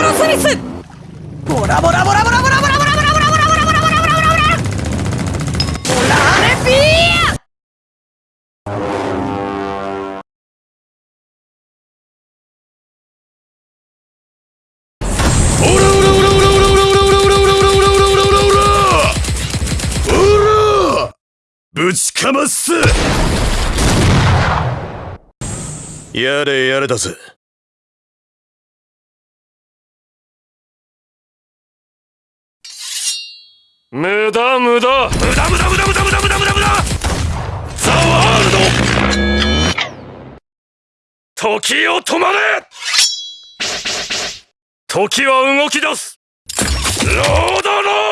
ラロスミス。ボラボラボラボラボラボラボラボラボラボラボラボラボラボラボラボラボラーネピーぶちかますやれやれだぜ無駄無駄。無駄無駄無駄無駄無駄無駄無駄無駄ザワールド時を止まれ時は動き出すロードロー